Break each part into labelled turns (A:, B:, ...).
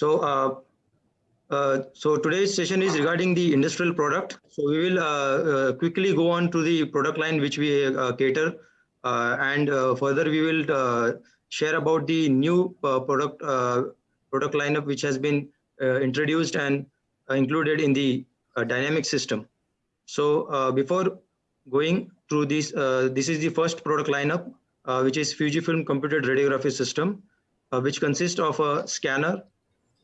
A: So, uh, uh, so today's session is regarding the industrial product. So we will uh, uh quickly go on to the product line which we uh, cater, uh, and further we will share about the new product product lineup which has been introduced and included in the dynamic system. So before going through this, this is the first product lineup, which is Fujifilm computed radiography system, which consists of a scanner,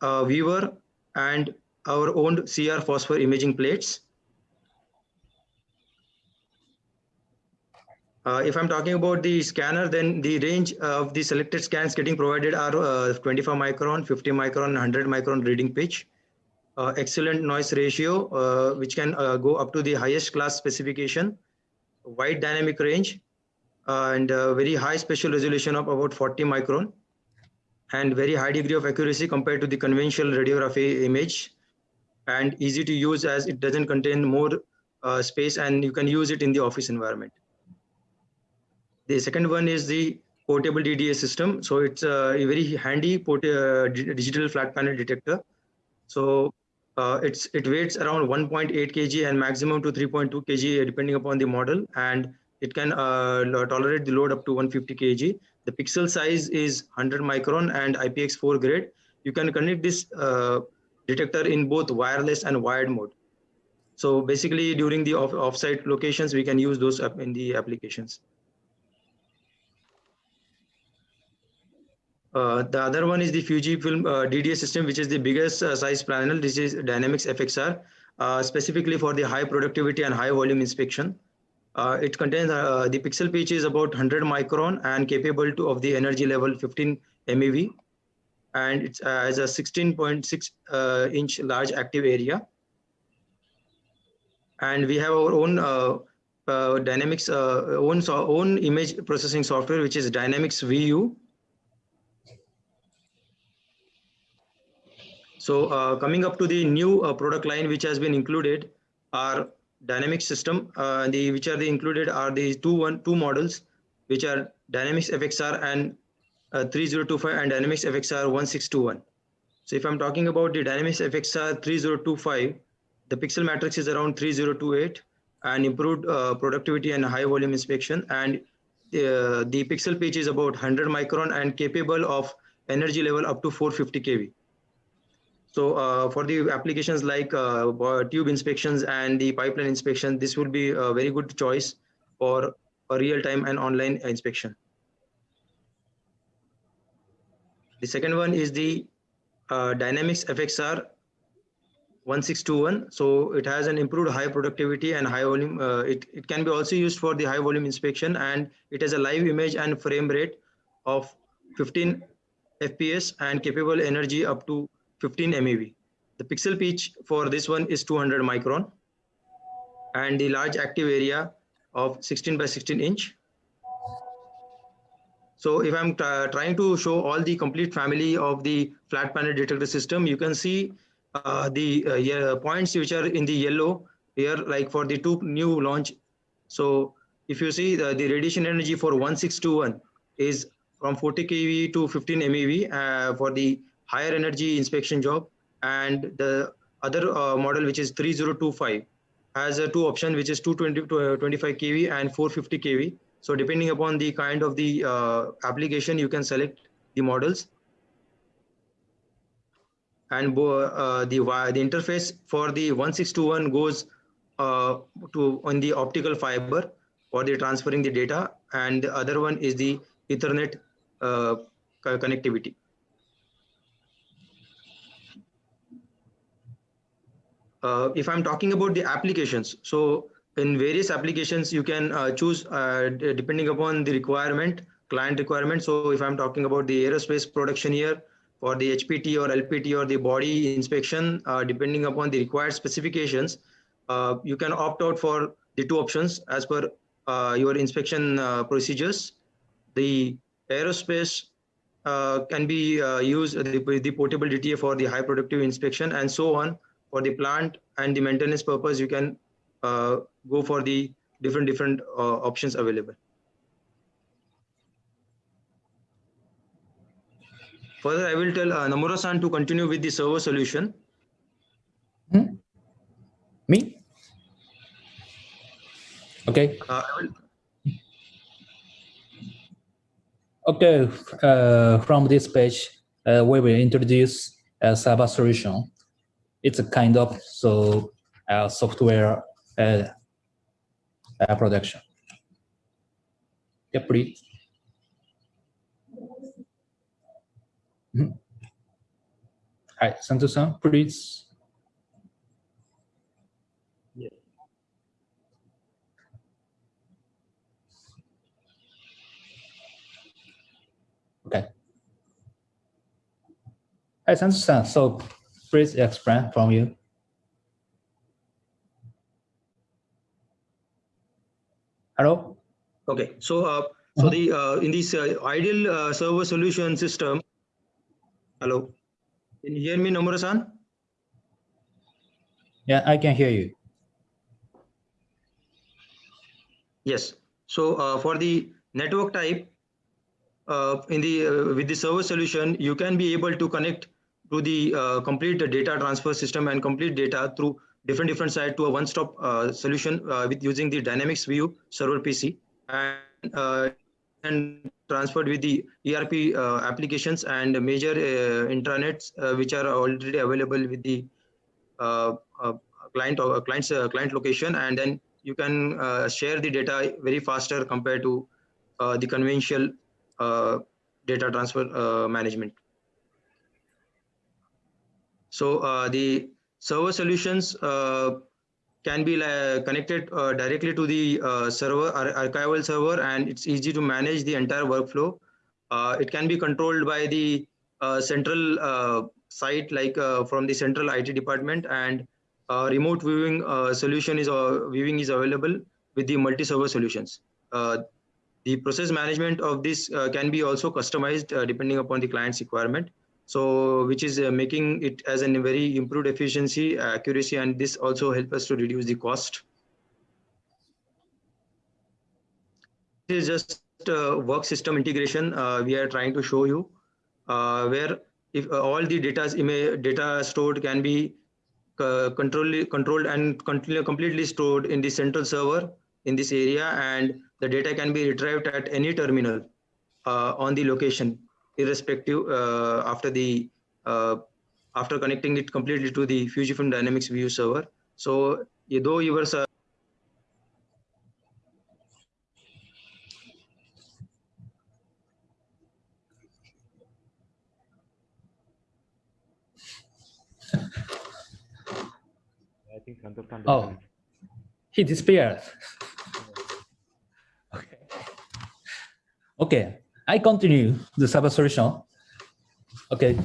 A: uh, viewer and our own CR phosphor imaging plates. Uh, if I'm talking about the scanner, then the range of the selected scans getting provided are uh, 25 micron, 50 micron, 100 micron reading pitch. Uh, excellent noise ratio, uh, which can uh, go up to the highest class specification, wide dynamic range, and very high spatial resolution of about 40 micron and very high degree of accuracy compared to the conventional radiography image and easy to use as it doesn't contain more uh, space and you can use it in the office environment. The second one is the portable DDA system. So it's a very handy uh, digital flat panel detector. So uh, it's it weighs around 1.8 kg and maximum to 3.2 kg depending upon the model and it can uh, tolerate the load up to 150 kg the pixel size is 100 micron and IPX4 grade. You can connect this uh, detector in both wireless and wired mode. So basically during the off offsite locations, we can use those in the applications. Uh, the other one is the Fujifilm uh, DDA system, which is the biggest uh, size panel. This is DynamIx FXR, uh, specifically for the high productivity and high volume inspection. Uh, it contains uh, the pixel pitch is about 100 micron and capable to of the energy level 15 MeV and it uh, has a 16.6 uh, inch large active area. And we have our own uh, Dynamics own so own image processing software, which is DynamIx VU. So coming up to the new product line, which has been included are dynamic system uh, the which are the included are the two one two models which are dynamics fxr and uh, 3025 and dynamics fxr 1621 so if i'm talking about the dynamics fxr 3025 the pixel matrix is around 3028 and improved uh, productivity and high volume inspection and uh, the pixel pitch is about 100 micron and capable of energy level up to 450 kV so uh, for the applications like uh, tube inspections and the pipeline inspection, this will be a very good choice for a real-time and online inspection. The second one is the uh, DynamIx FXR 1621. So it has an improved high productivity and high volume. Uh, it, it can be also used for the high volume inspection and it has a live image and frame rate of 15 FPS and capable energy up to 15 MeV. The pixel pitch for this one is 200 micron and the large active area of 16 by 16 inch. So if I'm trying to show all the complete family of the flat panel detector system, you can see uh, the uh, yeah, points which are in the yellow here, like for the two new launch. So if you see the, the radiation energy for 1621 is from 40 kV to 15 MeV uh, for the higher energy inspection job and the other uh, model which is 3025 has a two option which is 220 to uh, 25 kV and 450 kV. So depending upon the kind of the uh, application, you can select the models. And uh, the the interface for the 1621 goes uh, to on the optical fiber for the transferring the data, and the other one is the Ethernet uh, connectivity. Uh, if I'm talking about the applications, so in various applications, you can uh, choose uh, depending upon the requirement, client requirement. So if I'm talking about the aerospace production here for the HPT or LPT or the body inspection, uh, depending upon the required specifications, uh, you can opt out for the two options as per uh, your inspection procedures. The aerospace can be used the, the portable DDA for the high productive inspection and so on for the plant and the maintenance purpose, you can uh, go for the different different uh, options available. further, I will tell uh, Nomura-san to continue with the server solution.
B: Hmm? Me? Okay.
A: Uh, I will,
B: Okay, uh, from this page, uh, we will introduce a server solution. It's a kind of so uh, software uh, uh, production. Yeah, please. Mhm. Hi, Santo-san, please. Okay. Hi, Santo-san, so please explain from you. Hello?
A: okay, so uh, so the uh, in this uh, ideal uh, server solution system. Hello, can you hear me, Nomura-san?
B: Yeah, I can hear you.
A: Yes. So uh, for the network type, uh, in the uh, with the server solution, you can be able to connect to the uh, complete data transfer system and complete data through different different site to a one-stop uh, solution uh, with using the DynamIx VU server PC and uh, and transferred with the ERP uh, applications and major intranets which are already available with the client or client's client location and then you can share the data very faster compared to the conventional data transfer management. So uh, the server solutions uh, can be connected uh, directly to the uh, server ar archival server and it's easy to manage the entire workflow. Uh, it can be controlled by the central site like from the central IT department and remote viewing solution is viewing is available with the multi-server solutions. The process management of this can be also customized depending upon the client's requirement. So which is uh, making it as a very improved efficiency, accuracy, and this also help us to reduce the cost. This is just uh, work system integration uh, we are trying to show you uh, where if uh, all the data data stored can be uh, control, controlled and completely stored in the central server in this area and the data can be retrieved at any terminal uh, on the location irrespective uh, after the uh, after connecting it completely to the Fujifilm DynamIx VU server. So though your ser-
C: I think Santosh can't
B: Oh. He disappeared. okay. Okay, I continue the server solution. Okay,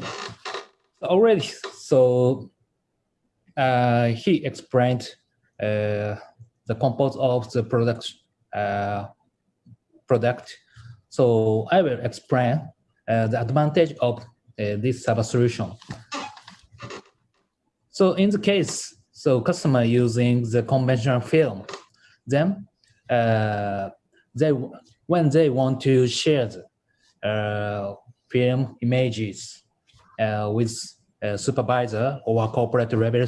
B: already, so uh, he explained uh, the compose of the product uh, product. So I will explain uh, the advantage of uh, this server solution. So in the case, so customer using the conventional film, then uh, they when they want to share the film images uh, with a supervisor or corporate level.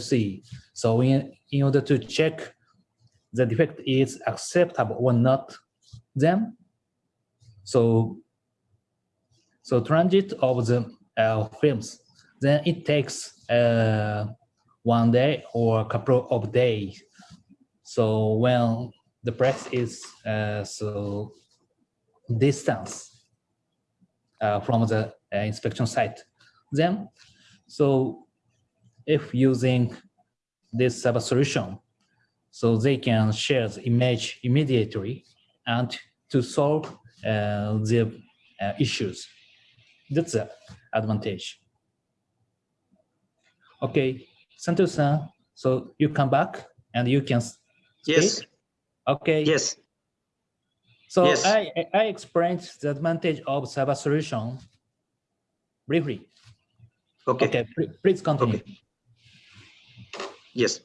B: So in, in order to check the defect is acceptable or not, then so so transit of the uh, films, then it takes uh, one day or a couple of days. So when the press is uh, so distance uh, from the uh, inspection site, then so if using this server solution, so they can share the image immediately and to solve uh, the uh, issues. That's the advantage. Okay, Santos-san, so you come back and you can speak?
A: yes,
B: Okay.
A: yes,
B: So
A: Yes.
B: I, I- explained the advantage of server solution briefly.
A: okay.
B: Okay, please continue.
A: Yes.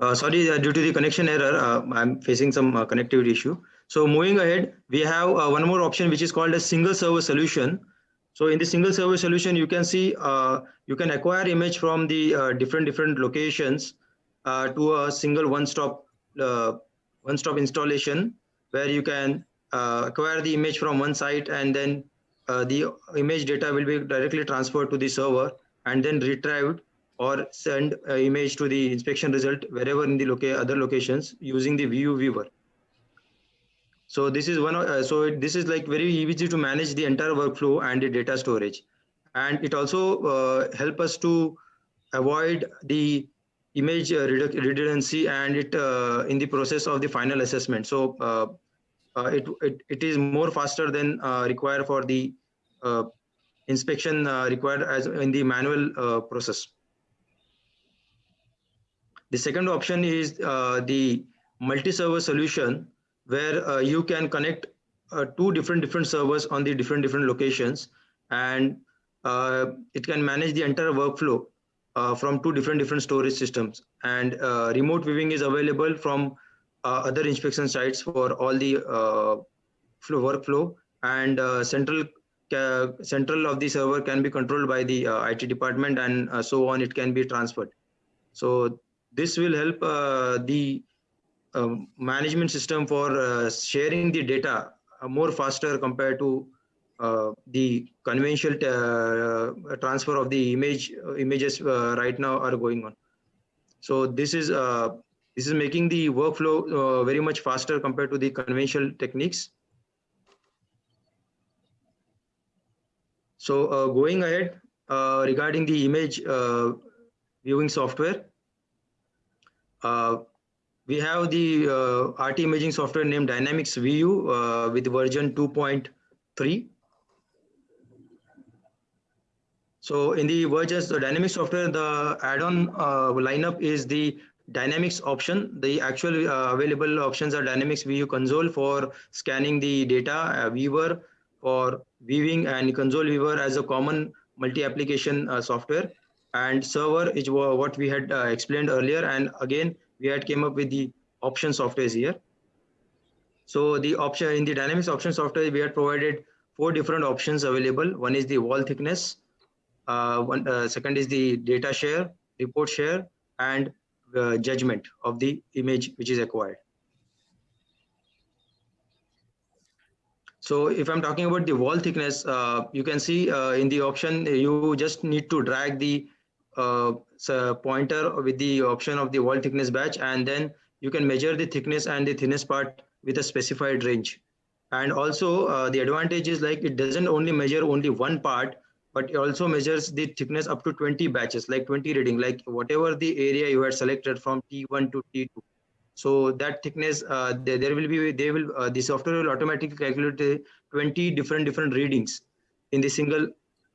A: Uh, sorry, uh, due to the connection error, uh, I'm facing some uh, connectivity issue. So moving ahead, we have uh, one more option which is called a single server solution. So in the single server solution, you can see uh, you can acquire image from the uh, different different locations uh, to a single one-stop uh, one-stop installation where you can uh, acquire the image from one site and then uh, the image data will be directly transferred to the server and then retrieved or send image to the inspection result wherever in the loca other locations using the view viewer. So this is one, of- uh, so this is like very easy to manage the entire workflow and the data storage. And it also uh, help us to avoid the image uh, redundancy and it uh, in the process of the final assessment. So uh, it, it, it is more faster than required for the inspection required as in the manual process. The second option is the multi-server solution where you can connect uh, two different different servers on the different different locations and uh, it can manage the entire workflow uh, from two different different storage systems. And uh, remote viewing is available from uh, other inspection sites for all the uh, flow workflow. And uh, central central of the server can be controlled by the uh, IT department and so on it can be transferred. So this will help the um, management system for sharing the data more faster compared to the conventional uh, transfer of the image uh, images uh, right now are going on. So this is uh, this is making the workflow uh, very much faster compared to the conventional techniques. So uh, going ahead uh, regarding the image uh, viewing software, uh, we have the uh, RT imaging software named DynamIx VU uh, with version 2.3. So in the versions, the Dynamics software, the add-on uh, lineup is the Dynamics option. The actual uh, available options are DynamIx VU console for scanning the data, uh, viewer for viewing and console viewer as a common multi-application uh, software. And server is what we had uh, explained earlier. And again we had came up with the option softwares here. So the option in the dynamics option software we had provided four different options available. One is the wall thickness one uh, second is the data share report share and uh, judgment of the image which is acquired So if I'm talking about the wall thickness, uh, you can see uh, in the option, you just need to drag the uh, pointer with the option of the wall thickness batch, and then you can measure the thickness and the thinnest part with a specified range. And also uh, the advantage is like it doesn't only measure only one part, but it also measures the thickness up to 20 batches, like 20 reading, like whatever the area you had selected from T1 to T2 so that thickness uh, there, there will be they will uh, the software will automatically calculate the 20 different different readings in the single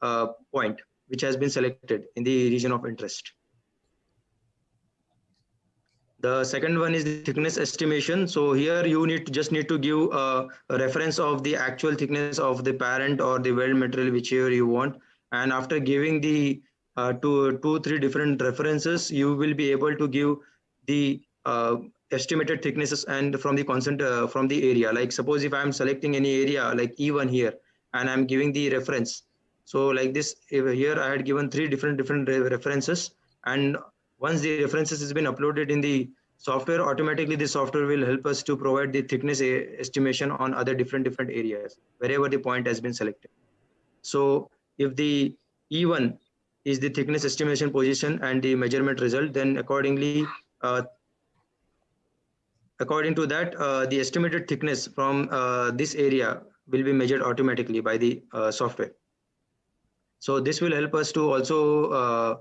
A: uh, point which has been selected in the region of interest the second one is the thickness estimation. So here you need to just need to give uh, a reference of the actual thickness of the parent or the weld material whichever you want. And after giving the uh, two two three different references you will be able to give the uh, estimated thicknesses and from the constant uh, from the area. Like suppose if i'm selecting any area like e1 here and i'm giving the reference. So like this here i had given three different different re- references and once the references has been uploaded in the software automatically the software will help us to provide the thickness e- estimation on other different different areas wherever the point has been selected so if the e1 is the thickness estimation position and the measurement result then accordingly uh, according to that, uh, the estimated thickness from uh, this area will be measured automatically by the uh, software. So this will help us to also uh,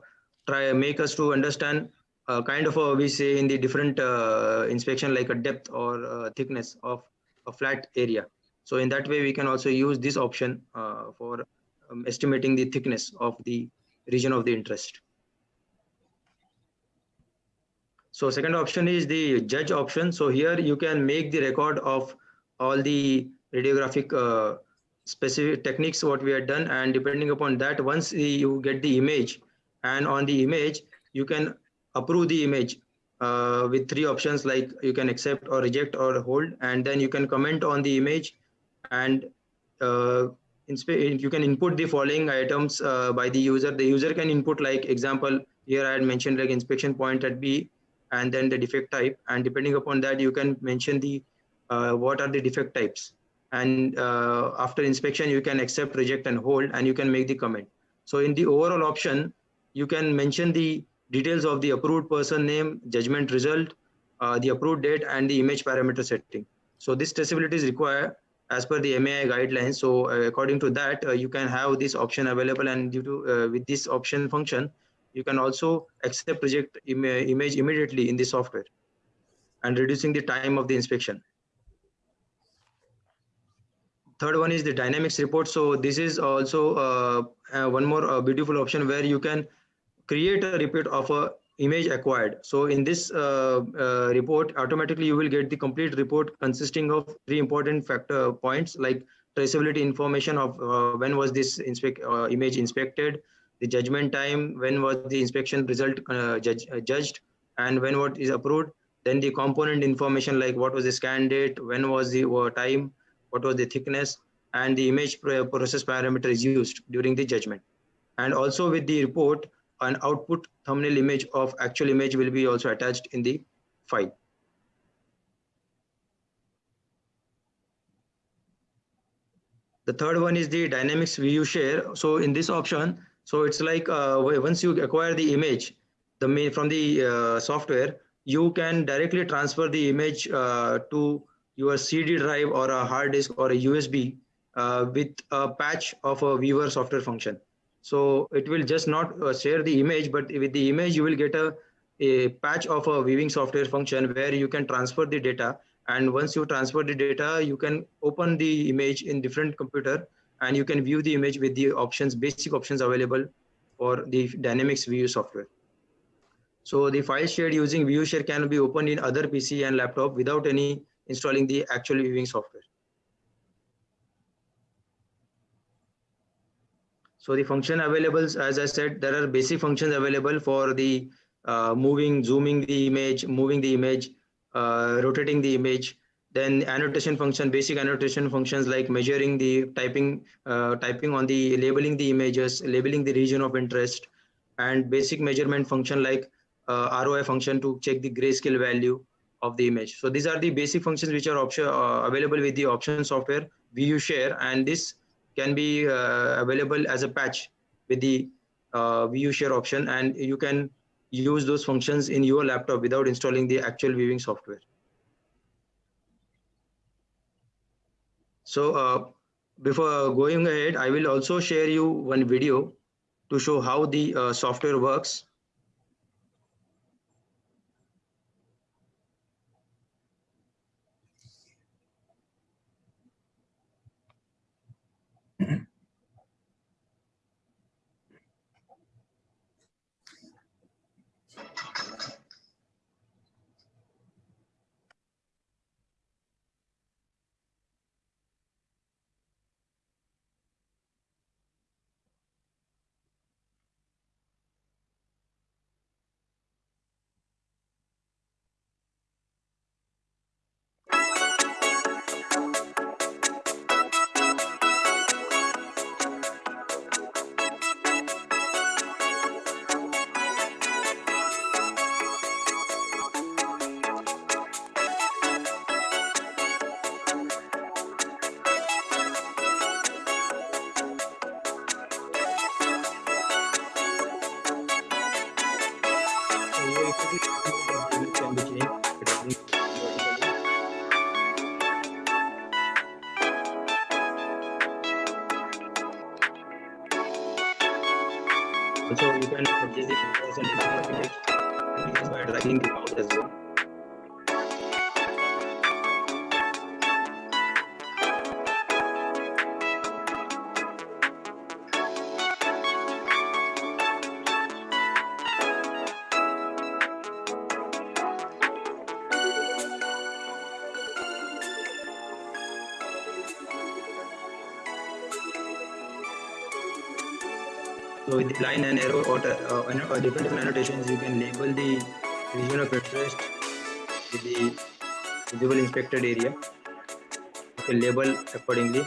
A: try make us to understand uh, kind of a, we say in the different uh, inspection like a depth or uh, thickness of a flat area. So in that way, we can also use this option uh, for um, estimating the thickness of the region of the interest. So second option is the judge option. So here you can make the record of all the radiographic uh, specific techniques what we had done and depending upon that once you get the image and on the image you can approve the image uh, with three options like you can accept or reject or hold. And then you can comment on the image and uh, you can input the following items uh, by the user. The user can input like example here I had mentioned like inspection point at B and then the defect type. And depending upon that you can mention the uh, what are the defect types. And uh, after inspection you can accept reject and hold and you can make the comment. So in the overall option you can mention the details of the approved person name judgment result uh, the approved date and the image parameter setting so this traceability is required as per the MAI guidelines. So uh, according to that, uh, you can have this option available and due to uh, with this option function, you can also accept reject Im image immediately in the software and reducing the time of the inspection. Third one is the dynamics report. So this is also uh, uh, one more beautiful option where you can create a report of a image acquired. So in this uh, uh, report, automatically you will get the complete report consisting of three important factor points like traceability information of uh, when was this inspect, image inspected, the judgment time, when was the inspection result judge, judged, and when what is approved. Then the component information like what was the scan date, when was the time, what was the thickness, and the image process parameter is used during the judgment. And also with the report, an output thumbnail image of actual image will be also attached in the file. The third one is the dynamics view share. So in this option, so it's like uh, once you acquire the image the from the uh, software, you can directly transfer the image uh, to your CD drive or a hard disk or a USB uh, with a patch of a viewer software function. So it will just not uh, share the image, but with the image, you will get a, a patch of a viewing software function where you can transfer the data. And once you transfer the data, you can open the image in different computer and you can view the image with the options, basic options available for the DynamIx VU software. So the file shared using view share can be opened in other PC and laptop without any installing the actual viewing software. So the function available, as I said, there are basic functions available for the uh, moving, zooming the image, moving the image, uh, rotating the image. Then annotation function, basic annotation functions like measuring the typing, uh, typing on the labeling the images, labeling the region of interest, and basic measurement function like uh, ROI function to check the grayscale value of the image. So these are the basic functions which are option, uh, available with the option software view share, and this can be uh, available as a patch with the uh, view share option and you can use those functions in your laptop without installing the actual viewing software. So uh, before going ahead, I will also share you one video to show how the uh, software works. So with the line and arrow or, uh, uh, different, different annotations, you can label the region of interest with the visible inspected area. You can label accordingly.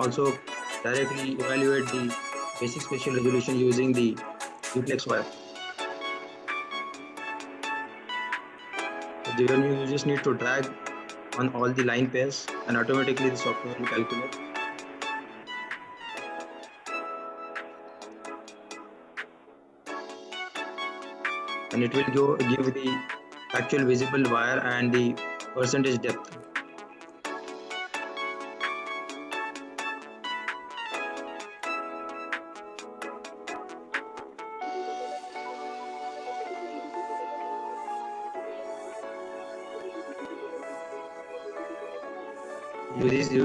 A: Also directly evaluate the basic spatial resolution using the duplex wire. So then you just need to drag on all the line pairs and automatically the software will calculate. And it will go give the actual visible wire and the percentage depth.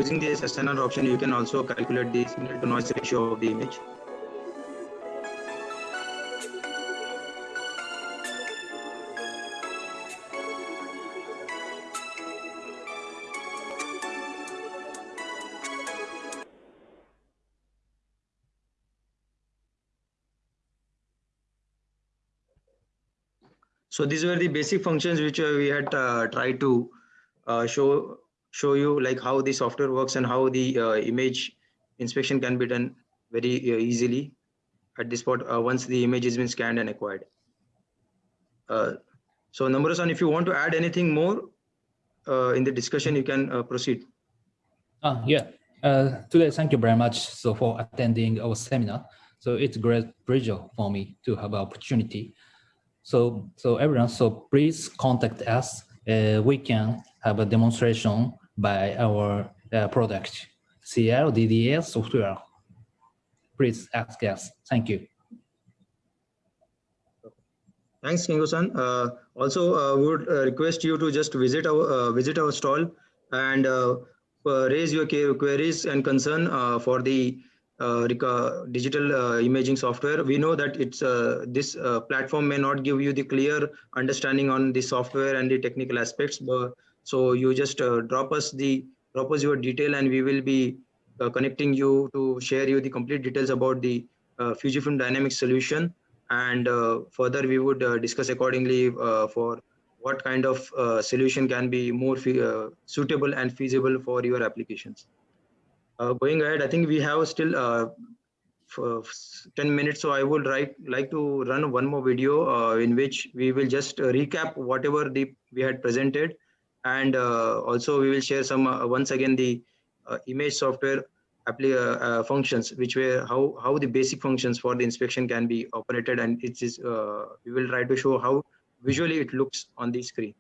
A: Using the sustainer option, you can also calculate the signal to noise ratio of the image. So these were the basic functions which uh, we had uh, tried to uh, show show you like how the software works and how the uh, image inspection can be done very uh, easily at this spot uh, once the image has been scanned and acquired. Uh, so Nomura-san, if you want to add anything more uh, in the discussion, you can uh, proceed.
B: Uh, yeah. Today, thank you very much so for attending our seminar. So it's a great pleasure for me to have opportunity. So, so everyone, so please contact us. We can have a demonstration by our uh, product, CL DDS software. Please ask us. Thank you.
A: Thanks, Kingo-san. Uh, also, uh, would uh, request you to just visit our uh, visit our stall and raise your queries and concern for the uh, digital uh, imaging software. We know that it's uh, this platform may not give you the clear understanding on the software and the technical aspects, but so you just uh, drop us the drop us your detail, and we will be uh, connecting you to share you the complete details about the uh, Fujifilm Dynamics solution. And further we would discuss accordingly for what kind of uh, solution can be more uh, suitable and feasible for your applications. Uh, going ahead, I think we have still uh, for 10 minutes, so I would like, like to run one more video in which we will just recap whatever the we had presented and uh, also we will share some uh, once again the uh, image software functions which were how how the basic functions for the inspection can be operated. And it is we will try to show how visually it looks on the screen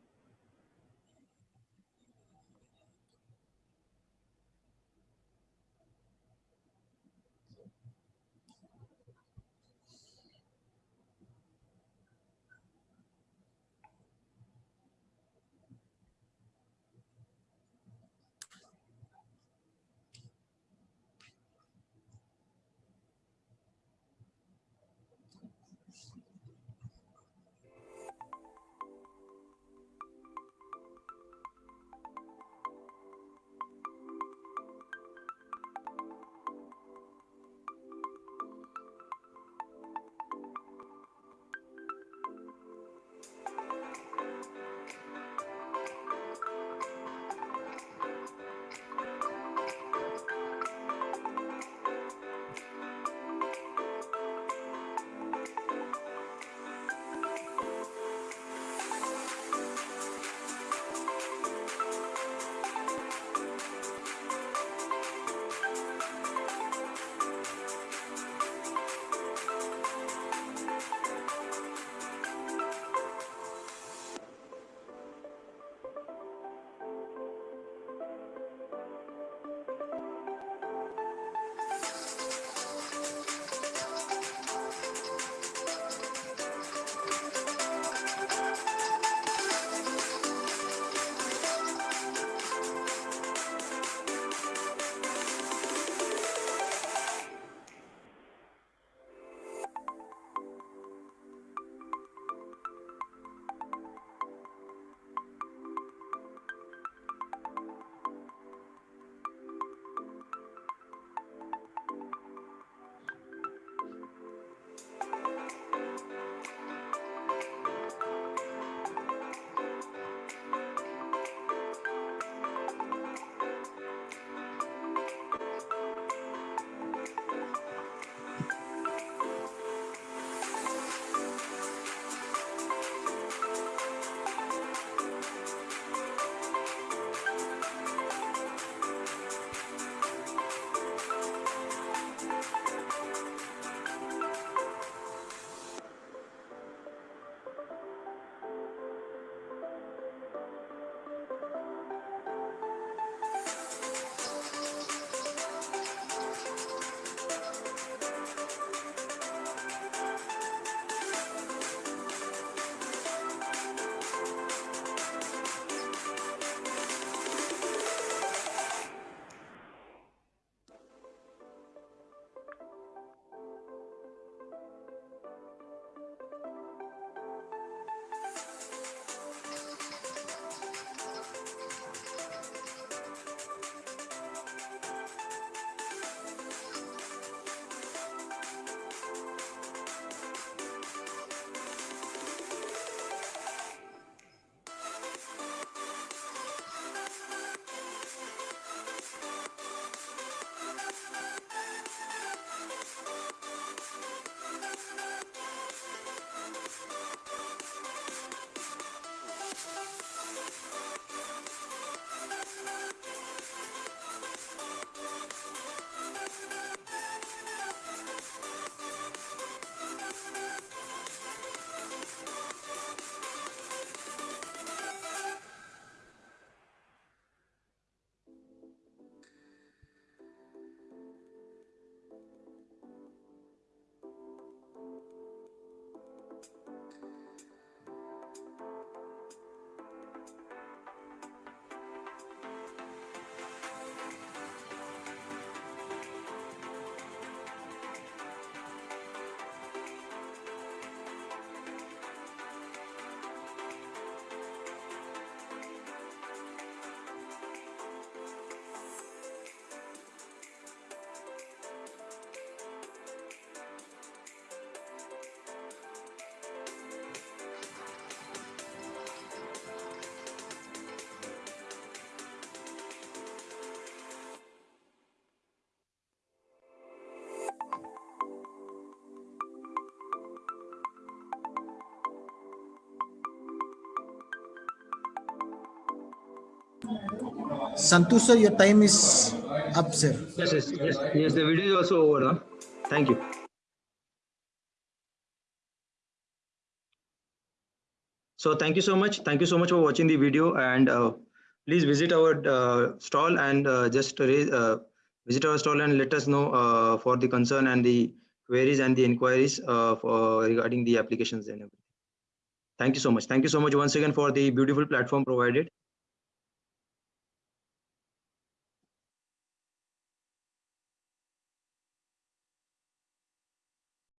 D: Sir, your time is up, sir.
A: Yes, yes, yes, yes. The video is also over. Huh? Thank you. So thank you so much. Thank you so much for watching the video and uh, please visit our uh, stall and uh, just raise, uh, visit our stall and let us know uh, for the concern and the queries and the inquiries uh, for regarding the applications and everything. Thank you so much. Thank you so much once again for the beautiful platform provided.